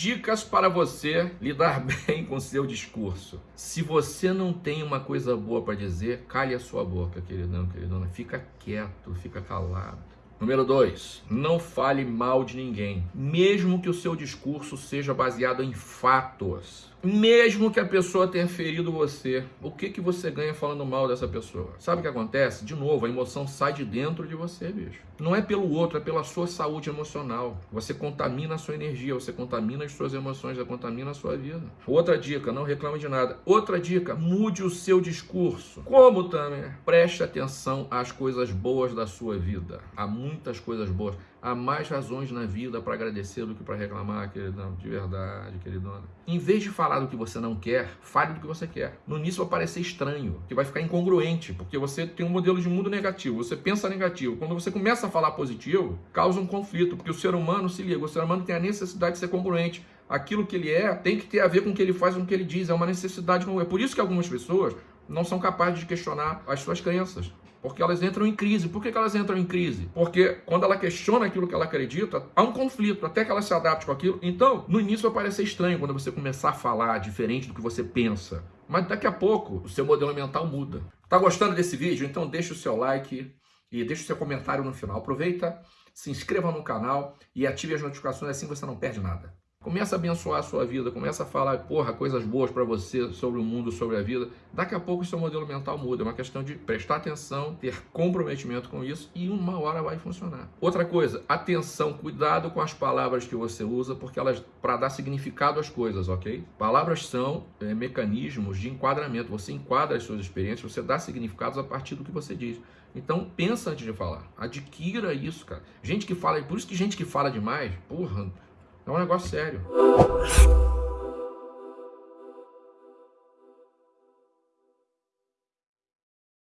Dicas para você lidar bem com seu discurso. Se você não tem uma coisa boa para dizer, cale a sua boca, queridão, queridona. Fica quieto, fica calado. Número 2. Não fale mal de ninguém, mesmo que o seu discurso seja baseado em fatos. Mesmo que a pessoa tenha ferido você, o que, que você ganha falando mal dessa pessoa? Sabe o que acontece? De novo, a emoção sai de dentro de você, bicho. Não é pelo outro, é pela sua saúde emocional. Você contamina a sua energia, você contamina as suas emoções, você contamina a sua vida. Outra dica, não reclame de nada. Outra dica, mude o seu discurso. Como também? Preste atenção às coisas boas da sua vida. Há muitas coisas boas. Há mais razões na vida para agradecer do que para reclamar, queridão. De verdade, queridona. Em vez de falar do que você não quer, fale do que você quer. No início vai parecer estranho, que vai ficar incongruente, porque você tem um modelo de mundo negativo, você pensa negativo. Quando você começa a falar positivo, causa um conflito, porque o ser humano, se liga, o ser humano tem a necessidade de ser congruente. Aquilo que ele é tem que ter a ver com o que ele faz, com o que ele diz. É uma necessidade. É por isso que algumas pessoas não são capazes de questionar as suas crenças. Porque elas entram em crise. Por que, que elas entram em crise? Porque quando ela questiona aquilo que ela acredita, há um conflito, até que ela se adapte com aquilo. Então, no início vai parecer estranho quando você começar a falar diferente do que você pensa. Mas daqui a pouco, o seu modelo mental muda. Tá gostando desse vídeo? Então deixa o seu like e deixa o seu comentário no final. Aproveita, se inscreva no canal e ative as notificações, assim você não perde nada. Começa a abençoar a sua vida, começa a falar, porra, coisas boas para você sobre o mundo, sobre a vida. Daqui a pouco o seu modelo mental muda. É uma questão de prestar atenção, ter comprometimento com isso e uma hora vai funcionar. Outra coisa, atenção, cuidado com as palavras que você usa, porque elas, para dar significado às coisas, ok? Palavras são é, mecanismos de enquadramento. Você enquadra as suas experiências, você dá significados a partir do que você diz. Então, pensa antes de falar. Adquira isso, cara. Gente que fala, por isso que gente que fala demais, porra, é um negócio sério.